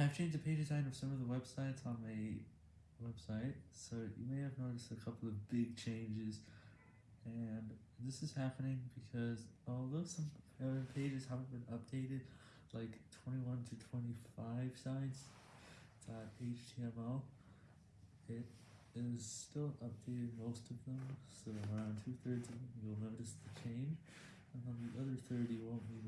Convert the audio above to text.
I've changed the page design of some of the websites on my website, so you may have noticed a couple of big changes, and this is happening because although some pages haven't been updated, like 21 to 25 sites, HTML, it is still updated most of them, so around two-thirds of them you'll notice the change, and on the other third you won't be.